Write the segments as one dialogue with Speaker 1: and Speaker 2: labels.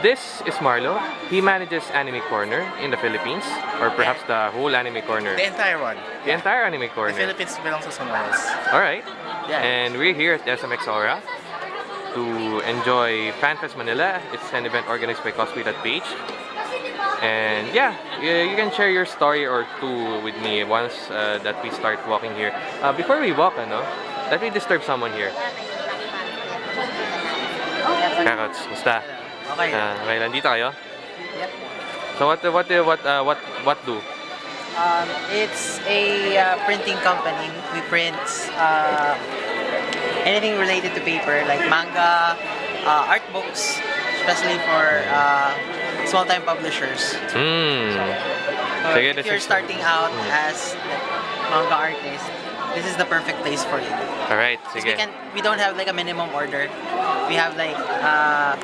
Speaker 1: This is Marlo. He manages Anime Corner in the Philippines, or perhaps the whole Anime Corner.
Speaker 2: The entire one.
Speaker 1: The entire Anime
Speaker 2: The
Speaker 1: Corner.
Speaker 2: Philippines belongs to someone else.
Speaker 1: Alright.
Speaker 2: Yeah.
Speaker 1: And we're here at SMX Aura to enjoy FanFest Manila. It's an event organized by Cosplay.ph. And yeah, you, you can share your story or two with me once uh, that we start walking here. Uh, before we walk, ano, let me disturb someone here. Carrots, musta?
Speaker 2: Okay.
Speaker 1: Uh, okay, nandito kayo?
Speaker 3: Yep.
Speaker 1: So what what what uh, what what do?
Speaker 3: Um, it's a uh, printing company. We print uh, anything related to paper, like manga, uh, art books, especially for uh, small-time publishers.
Speaker 1: Hmm.
Speaker 3: So,
Speaker 1: Sige,
Speaker 3: if you're starting out
Speaker 1: Mm.
Speaker 3: as manga artist, this is the perfect place for you.
Speaker 1: All
Speaker 3: right,
Speaker 1: sige.
Speaker 3: We can we don't have like a minimum order. We have like uh,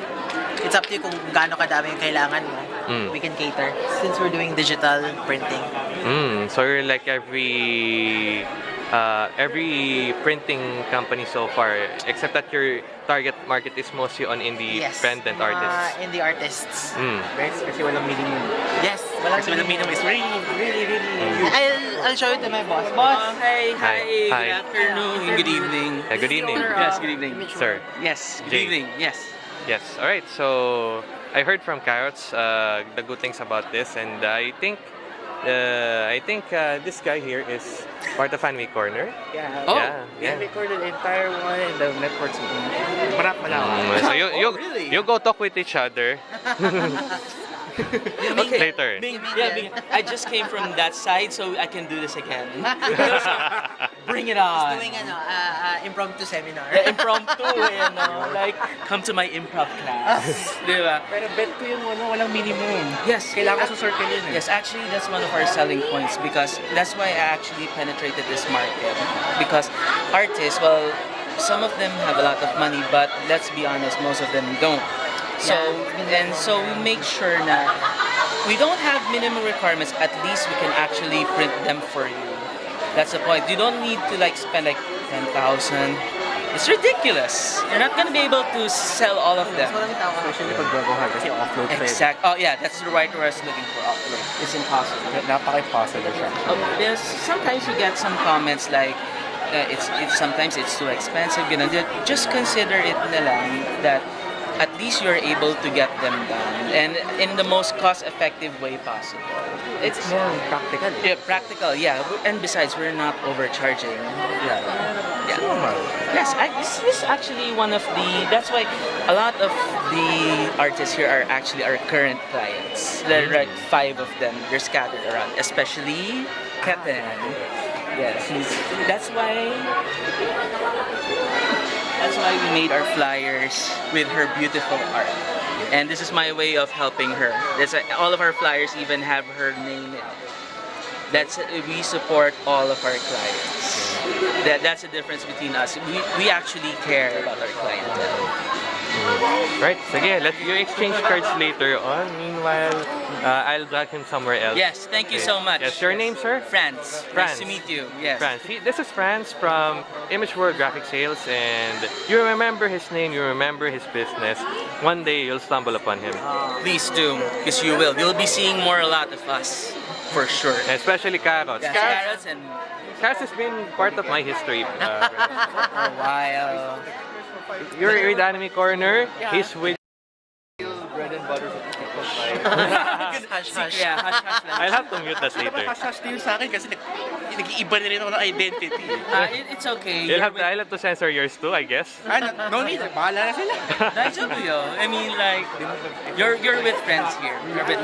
Speaker 3: it's up to you kung gaano kadami yung kailangan mo.
Speaker 1: Mm.
Speaker 3: We can cater since we're doing digital printing.
Speaker 1: Mm, so you're like every uh, every printing company so far, except that your target market is mostly on
Speaker 3: Yes.
Speaker 1: independent
Speaker 3: mga
Speaker 1: artists.
Speaker 3: indie artists.
Speaker 1: Mm.
Speaker 2: Guys, kasi walang minimum.
Speaker 3: Yes, walang
Speaker 2: Kasi walang minimum is really, really, really
Speaker 3: I'll, I'll show it to my boss. Boss!
Speaker 4: hi,
Speaker 1: Hi.
Speaker 4: hi,
Speaker 1: Hi.
Speaker 4: good afternoon, good evening.
Speaker 1: Yeah, good evening.
Speaker 4: Yes, good evening.
Speaker 1: Sir.
Speaker 4: Yes, good
Speaker 1: Jay.
Speaker 4: evening, yes.
Speaker 1: Yes. All right. So I heard from Carrots uh, the good things about this, and I think uh, I think uh, this guy here is part of Anime Corner.
Speaker 2: Yeah.
Speaker 4: Oh,
Speaker 1: yeah.
Speaker 2: We have recorded the entire one in the networks. Marap malawak.
Speaker 1: Mm, so you you
Speaker 4: Oh, really?
Speaker 1: you go talk with each other
Speaker 4: Okay.
Speaker 1: later.
Speaker 4: Bing, yeah, Bing, I just came from that side, so I can do this again. Bring it on.
Speaker 3: Doing ano, uh, uh, impromptu seminar.
Speaker 4: Yeah, impromptu, you know, like, come to my improv class. Di ba?
Speaker 2: Pero bet ko yung ano, walang minimum.
Speaker 4: Yes.
Speaker 2: Kailangan ko sa circle yun eh.
Speaker 4: Yes, actually, that's one of our selling points because that's why I actually penetrated this market. Because artists, well, some of them have a lot of money, but let's be honest, most of them don't. So, and so we make sure na we don't have minimum requirements, at least we can actually print them for you. That's the point. You don't need to like spend like 10,000. It's ridiculous. You're not gonna be able to sell all of them.
Speaker 3: Walang tao.
Speaker 2: Especially pag baguhan kasi offload pa.
Speaker 4: Exact. Oh yeah, that's the right word I was looking for. Upload. It's impossible.
Speaker 2: Napaka-impossible siya.
Speaker 4: Um, there's sometimes you get some comments like uh, it's it's sometimes it's too expensive. You know, just consider it na lang that at least you're able to get them done and in the most cost-effective way possible.
Speaker 2: It's more practical.
Speaker 4: Yeah, practical. Yeah, and besides, we're not overcharging.
Speaker 2: Yeah.
Speaker 4: Yeah.
Speaker 2: Normal.
Speaker 4: Yes, I, this is actually one of the. That's why a lot of the artists here are actually our current clients. There are mm. like five of them. They're scattered around, especially Keten. Yes, he's. That's why. That's why we made our flyers with her beautiful art. And this is my way of helping her. That's all of our flyers even have her name in it. That's we support all of our clients. That that's the difference between us. We we actually care about our clientele.
Speaker 1: Right, sige, let you exchange cards later on. Meanwhile, uh, I'll drag him somewhere else.
Speaker 4: Yes, thank you
Speaker 1: Okay.
Speaker 4: so much.
Speaker 1: Yes, your name, sir?
Speaker 4: France.
Speaker 1: Franz.
Speaker 4: Nice to meet you. Yes.
Speaker 1: France. He, this is France from Image World Graphic Sales, and you remember his name, you remember his business. One day you'll stumble upon him,
Speaker 4: Please do, because you will. You'll be seeing more a lot of us, for sure.
Speaker 1: especially Carrots.
Speaker 4: Yes,
Speaker 1: Carrots,
Speaker 4: carrots and
Speaker 1: Carrots has been part of my history. Uh,
Speaker 4: a while.
Speaker 1: You're with Anime Corner. He's with.
Speaker 2: Bread and butter sa TikTok
Speaker 3: Hush, hush.
Speaker 4: Yeah, hush hush lang.
Speaker 1: I'll have to mute that later.
Speaker 2: Hash-hash din sa akin kasi nag nag-iiba na rin ako ng identity.
Speaker 4: Uh, it's okay.
Speaker 1: You'll have to, I'll have to censor yours too, I guess.
Speaker 2: Ah, no, no need. Bahala na sila.
Speaker 4: Daijoubu yo. I mean, like, you're you're with friends here. You're with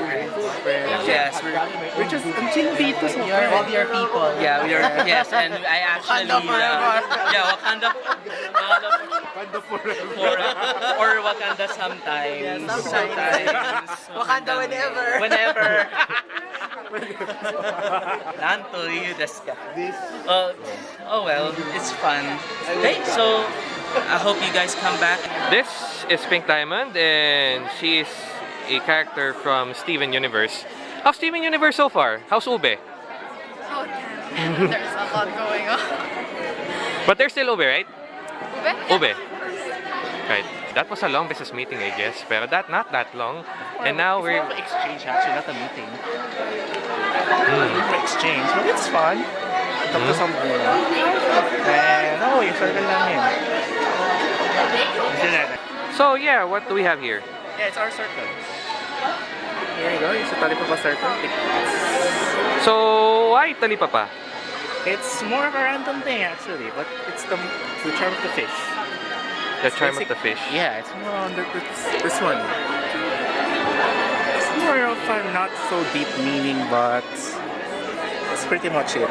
Speaker 4: friends. Yes, we're,
Speaker 2: We're just, ang chill dito sa
Speaker 3: You're with your people.
Speaker 4: yeah, we are. Yes, and I actually.
Speaker 3: Wakanda forever.
Speaker 4: Uh, yeah, Wakanda. Wakanda
Speaker 2: Wakanda forever.
Speaker 4: for, or Wakanda sometimes.
Speaker 3: sometimes. Wakanda whenever.
Speaker 4: Whenever. Nantoy desu ka? Oh, oh well, it's fun. Hey, so I hope you guys come back.
Speaker 1: This is Pink Diamond, and she is a character from Steven Universe. How's Steven Universe so far? How's Ube?
Speaker 5: Oh, damn. There's a lot going on.
Speaker 1: But they're still Ube, right?
Speaker 5: Ube?
Speaker 1: Ube. Right. That was a long business meeting, I guess. Pero that not that long. And now
Speaker 2: it's
Speaker 1: we're...
Speaker 2: more of an exchange actually, not a meeting. For exchange, but it's fun. Talk to some people. And, oh, yung circle lang yun.
Speaker 1: So yeah, what do we have here?
Speaker 2: Yeah, it's our circle. Here you go, it's a Talipapa circle. It's,
Speaker 1: So, why talipapa?
Speaker 2: It's more of a random thing actually, but it's the, the charm of the fish.
Speaker 1: The charm of the fish.
Speaker 2: Yeah, it's more on the, this, this one. It's more of a not so deep meaning, but that's pretty much it.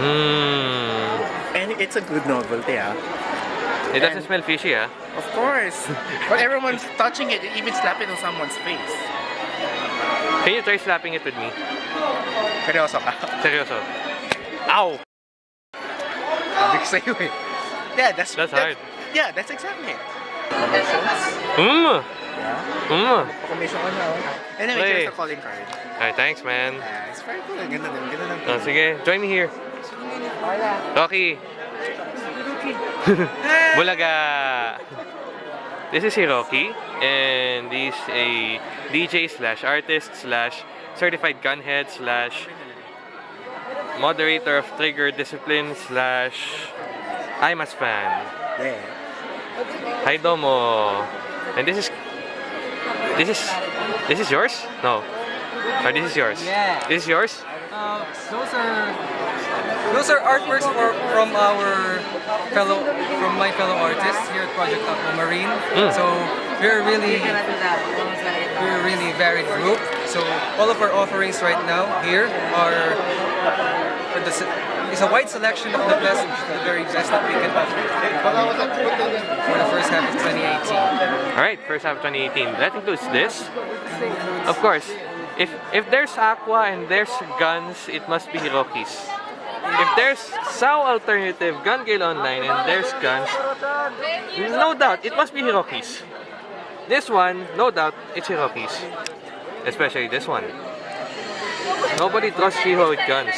Speaker 1: Mmm.
Speaker 2: And it's a good novelty, yeah.
Speaker 1: It doesn't
Speaker 2: And-
Speaker 1: smell fishy, ah.
Speaker 2: Of course. but everyone's touching it, even slapping it on someone's face.
Speaker 1: Can you try slapping it with me?
Speaker 2: Seryoso ka?
Speaker 1: Seryoso. Ow!
Speaker 2: Ko eh. Yeah, that's,
Speaker 1: That's hard.
Speaker 2: Yeah, that's exactly it.
Speaker 1: Mmm!
Speaker 2: Yeah.
Speaker 1: Mmm!
Speaker 2: Pa-commission ka na. Anyway, here's the calling card.
Speaker 1: Alright, thanks, man.
Speaker 2: Yeah, it's very cool. Ganda din, ganda ng
Speaker 1: Oh, sige, join me here. Rocky. Bulaga. This is Hiroki, and he's a DJ slash artist slash certified gunhead slash moderator of Trigger Discipline slash IMAS fan.
Speaker 2: Yeah.
Speaker 1: Hi Domo. And this is this is this is yours? No. Or this is yours?
Speaker 6: Yeah.
Speaker 1: This is yours?
Speaker 6: Uh, those are those are artworks for, from our fellow from my fellow artists here at Project Aquamarine.
Speaker 1: Mm.
Speaker 6: So we're really we're a really varied group. So all of our offerings right now here are se- a wide selection of the best, the very best that we can offer for the first half of 2018.
Speaker 1: Alright, first half of 2018. That includes this. Of course, if if there's Aqua and there's guns, it must be Hiroki's. If there's SAO alternative, Gun Gale Online, and there's guns, no doubt, it must be Hiroki's. This one, no doubt, it's Hiroki's. Especially this one. Nobody trusts Shiho with guns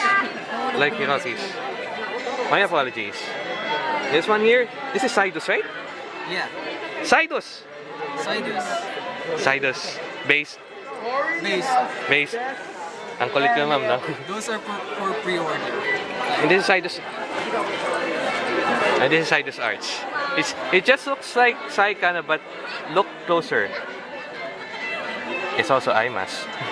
Speaker 1: like Hiroki's. My apologies. This one here, this is Sidus, right?
Speaker 6: Yeah,
Speaker 1: Sidus!
Speaker 6: Sidus,
Speaker 1: Sidus. Based.
Speaker 6: based.
Speaker 1: Based. Ang kulit ka ma'am, no?
Speaker 6: Those are for, for pre-order.
Speaker 1: And this is Sidus. And this is Sidus Arts. It's, it just looks like Saikana, but look closer. It's also IMAS.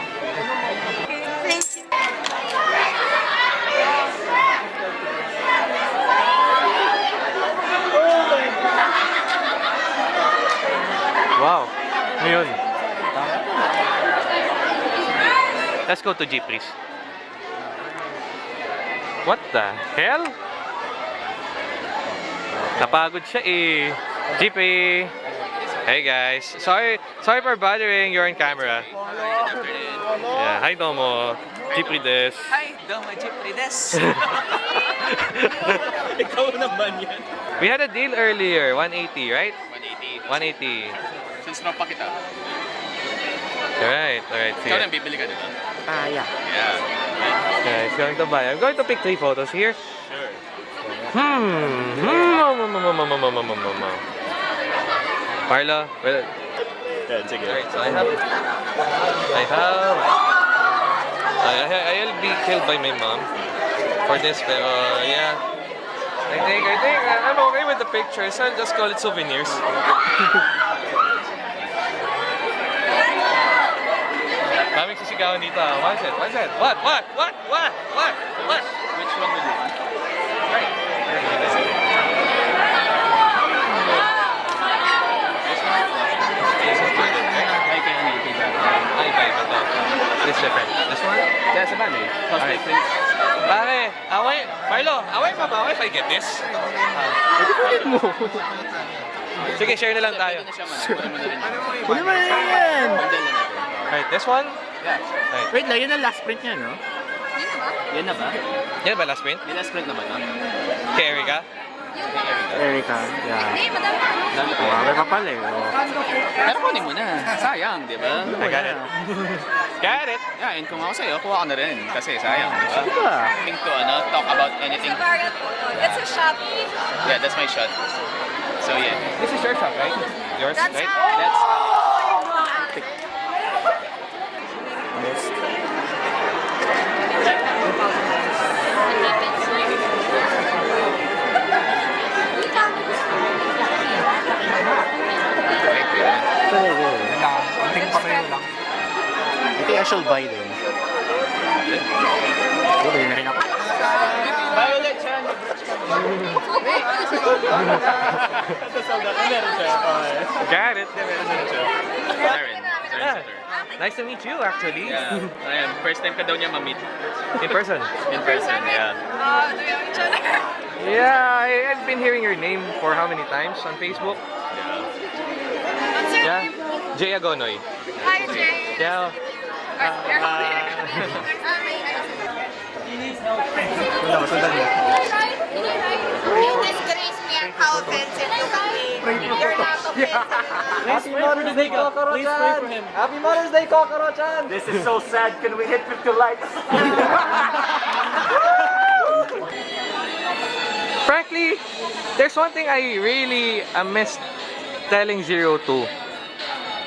Speaker 1: Let's go to Jeep, please. What the hell? Napagod siya eh. Jeep eh. Hey guys. Sorry sorry for bothering. You're on camera. Yeah, hi Domo. Jeep des.
Speaker 4: Hi, Doma Chiprides.
Speaker 1: We had a deal earlier, 180, right? 180.
Speaker 7: 180. Since pa kita.
Speaker 1: Alright, alright.
Speaker 7: Ikaw nang bibili ka, di ba?
Speaker 2: Ah, yeah.
Speaker 7: Yeah.
Speaker 1: Yeah, he's going to buy. I'm going to pick three photos here.
Speaker 7: Sure.
Speaker 1: Hmm. Hmm. Marla, well,
Speaker 7: Yan, sige.
Speaker 1: Alright, so I have, I have, I, I, I'll be killed by my mom for this, pero yeah. I think, I think I'm okay with the pictures. I'll just call it souvenirs. Daming sisigawan dito ah. What is it? What is it? What? What? What? What? What? What?
Speaker 7: Which one will you want?
Speaker 1: Right. This is good, right?
Speaker 7: Ay, kaya ano, kay Jack.
Speaker 1: Ay, iba, iba to. This is different. This one?
Speaker 7: Kaya sa bagay, cost
Speaker 1: Alright.
Speaker 7: difference.
Speaker 1: Pare, away, Marlo, away pa ba ako if I get this? Sige, share na lang tayo.
Speaker 7: Pwede na siya mo na rin.
Speaker 2: Kunin mo na yan!
Speaker 7: Bundle.
Speaker 1: Alright, this one?
Speaker 7: Yeah.
Speaker 2: Wait lang, yun ang last print niya, no?
Speaker 7: Yan na ba?
Speaker 1: Yan ba last print?
Speaker 7: Yung last print naman, ah.
Speaker 1: Kay Erica?
Speaker 2: Erica, yeah.
Speaker 5: Hey, madam.
Speaker 7: Dami pa.
Speaker 2: Marami pa pala eh. oh.
Speaker 7: Pero kunin mo na. Sayang, di ba?
Speaker 1: I got it. Got it.
Speaker 7: Yeah, and kung ako sa'yo, kuha ka na rin. Kasi sayang, di ba?
Speaker 2: Diba?
Speaker 7: Think to, ano, talk about anything.
Speaker 5: It's a variant photo. It's a shot.
Speaker 7: Yeah, that's my shot. So, yeah.
Speaker 1: This is your shop, right? yours,
Speaker 5: That's
Speaker 1: right?
Speaker 5: how.
Speaker 1: Clear na.
Speaker 2: Lang, konting pareho lang. I think I shall buy them. Oh, na rin ako.
Speaker 1: Got it.
Speaker 7: Darren.
Speaker 1: Yeah. Nice to meet you, actually.
Speaker 7: Yeah. Ayan, first time ka daw niya ma-meet
Speaker 1: In person.
Speaker 7: in person. Yeah.
Speaker 5: Uh, do we have each other?
Speaker 1: Yeah, I, I've been hearing your name for how many times on Facebook?
Speaker 5: What's your
Speaker 1: Yeah. Jay Agonoy.
Speaker 5: Hi, Jay.
Speaker 1: Yeah.
Speaker 2: Wala, masundan mo.
Speaker 5: You disgrace me and how offensive you can be. You're not offensive.
Speaker 8: Happy Mother's Day, Kokorochan! Happy Mother's Day, Kokorochan!
Speaker 2: This is so sad. Can we hit 50 likes?
Speaker 1: Frankly, there's one thing I really uh, missed telling Zero to.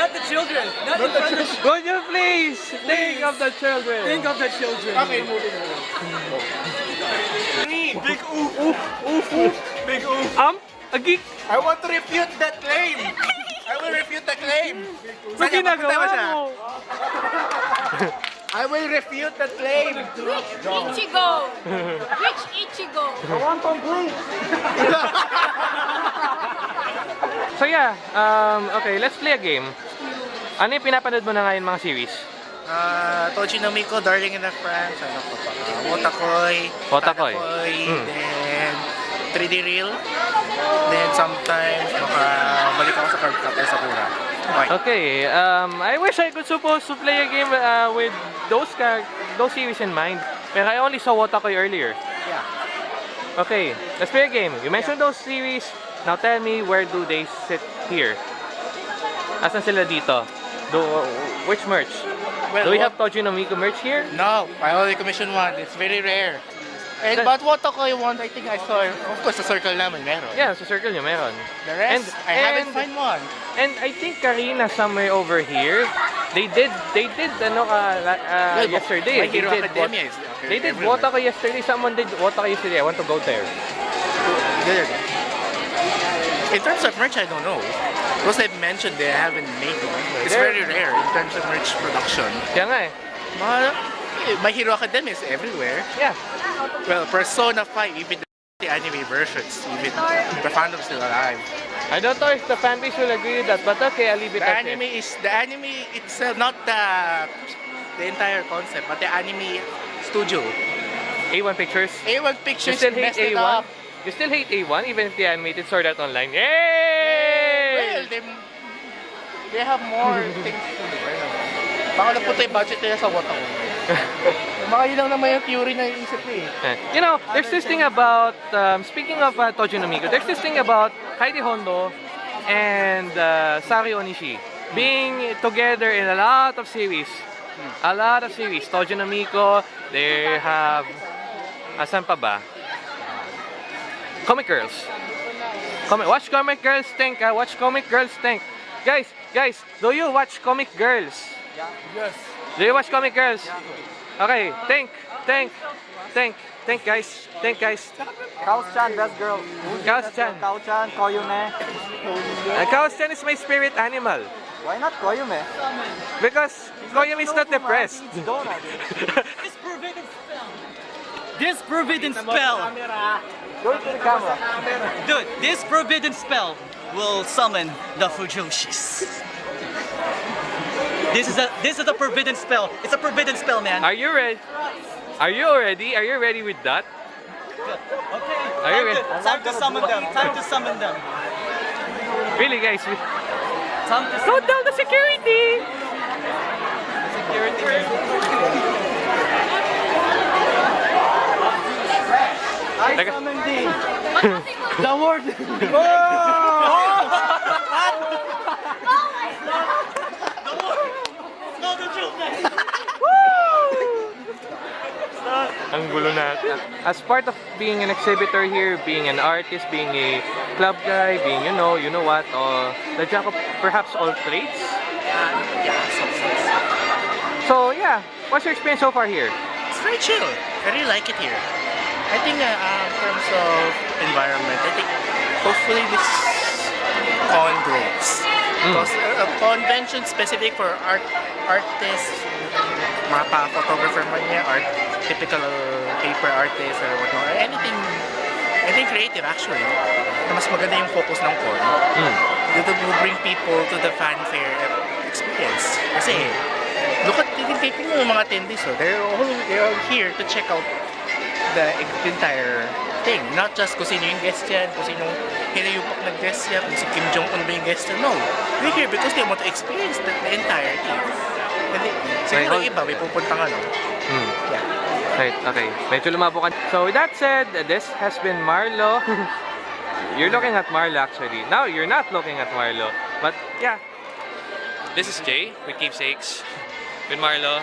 Speaker 1: Not the
Speaker 6: children! Not in front of
Speaker 1: Would you please think of the children?
Speaker 6: Think of the children. Okay,
Speaker 2: Big oof, oof, oof, oof. Big oof.
Speaker 1: Um, a geek.
Speaker 2: I want to refute that claim. I will refute the claim.
Speaker 1: Sa ginagawa mo.
Speaker 2: I will refute the claim.
Speaker 5: Which Ichigo. Which Ichigo? I want complete.
Speaker 1: So yeah, um, okay, let's play a game. Ano yung pinapanood mo na ngayon mga series?
Speaker 2: Ah, Tochi no Miko, Darling in the France, ano pa pa? Uh, Wotakoy,
Speaker 1: Wotakoy.
Speaker 2: Tanakoy,
Speaker 1: Hmm.
Speaker 2: then 3D Reel, then sometimes baka balik ako sa Card Captor Sakura. Okay.
Speaker 1: Okay, um, I wish I could supposed to play a game uh, with those those series in mind. Pero I only saw Wotakoy earlier.
Speaker 2: Yeah.
Speaker 1: Okay, let's play a game. You mentioned those series. Now tell me where do they sit here? Asan sila dito? Do, which merch?
Speaker 2: Well,
Speaker 1: Do we
Speaker 2: what-
Speaker 1: have Toji no Miko merch here?
Speaker 2: No, I only commissioned one. It's very rare. And
Speaker 1: That-
Speaker 2: but Wotakoy one, I think I saw, of course, sa circle namin meron.
Speaker 1: Yeah, sa circle nyo meron.
Speaker 2: The rest,
Speaker 1: And-
Speaker 2: I haven't
Speaker 1: and-
Speaker 2: find one.
Speaker 1: And I think Karina somewhere over here, they did they did ano uh, uh,
Speaker 2: Well,
Speaker 1: yesterday.
Speaker 2: My Hero
Speaker 1: they did
Speaker 2: Academia is
Speaker 1: They did. Wotaka yesterday. Someone did Wotaka yesterday. I want to go there.
Speaker 2: There. In terms of merch, I don't know. Because they've mentioned they haven't made one. It's
Speaker 1: There-
Speaker 2: very rare in terms of merch production.
Speaker 1: Yeah, nga eh.
Speaker 2: Eh, My Hero Academia is everywhere.
Speaker 1: Yeah.
Speaker 2: Well, Persona 5, even the anime versions, even the fandom's still alive.
Speaker 1: I don't know if the fan base will agree with that, but okay, I'll leave it
Speaker 2: The
Speaker 1: as
Speaker 2: anime
Speaker 1: is.
Speaker 2: is the anime itself, not the the entire concept, but the anime studio.
Speaker 1: A1 Pictures.
Speaker 2: A1
Speaker 1: You
Speaker 2: Pictures
Speaker 1: still hate
Speaker 2: messed it
Speaker 1: A1? You still hate A1 even if they animated Sword Art Online. Yay!
Speaker 2: Well, they, they have more things to do. Baka napunta yung budget nila sa Watawa. Mga yun lang naman yung theory na iisip eh.
Speaker 1: Eh, You know, there's this thing about, um, speaking of uh, Toji no Miko, there's this thing about Kaede Hondo and uh, Saori Onishi being together in a lot of series. A lot of series. Toji no Miko, they have, asan pa ba? Comic Girls. Comic, watch Comic Girls think, ah. Watch Comic Girls think. Guys, guys, do you watch Comic Girls? Yeah.
Speaker 2: Yes.
Speaker 1: Do you watch Comic Girls? Okay, think, think, think, think guys, think guys.
Speaker 8: Kaos-chan, best girl.
Speaker 1: Kaos-chan.
Speaker 8: Kao-chan, Koyume.
Speaker 1: Uh, Kaos-chan is my spirit animal.
Speaker 8: Why not Koyume?
Speaker 1: Because Koyam is not depressed.
Speaker 9: This forbidden spell,
Speaker 8: Go to the camera.
Speaker 9: dude, this forbidden spell will summon the Fujoshis. This is a this is a forbidden spell. It's a forbidden spell, man.
Speaker 1: Are you ready? Are you ready? Are you ready with that?
Speaker 9: Okay.
Speaker 1: Are you
Speaker 9: Time
Speaker 1: ready?
Speaker 9: to, time to summon them. Time to summon them.
Speaker 1: Really guys, we-
Speaker 9: Time to
Speaker 1: don't tell the security. security! Teka.
Speaker 2: The word!
Speaker 1: Ang gulo natin. As part of being an exhibitor here, being an artist, being a club guy, being you know, you know what, uh, the jack of perhaps all trades. So yeah, what's your experience so far here?
Speaker 2: It's very chill. I really like it here. I think uh, uh, in terms of environment, I think hopefully this con grows. Because uh, a convention specific for art artists, mga pa-photographer man niya, art, typical paper artist or whatnot, or anything, anything creative actually, na mas maganda yung focus ng con.
Speaker 1: Mm.
Speaker 2: It will bring people to the fanfare experience. Kasi, look at the taping mo mga attendees, oh. they're all they're all here to check out the entire thing. Not just kung sino yung guest yan, kung sino hinayupak na guest yan, kung si Kim Jong-un ba yung guest yan. No. We're here because they want to experience the, the entire thing. And they, siguro
Speaker 1: May-
Speaker 2: iba, may pupuntang ano.
Speaker 1: Hmm.
Speaker 2: Yeah.
Speaker 1: Right, okay. Medyo lumabo ka. So with that said, this has been Marlo. you're looking at Marlo actually. Now you're not looking at Marlo. But yeah. This is Jay with Keepsakes. With Marlo.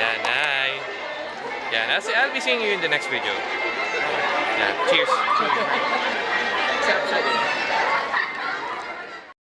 Speaker 1: Yan, hi. Yan, I'll, see, I'll be seeing you in the next video. Yeah, cheers.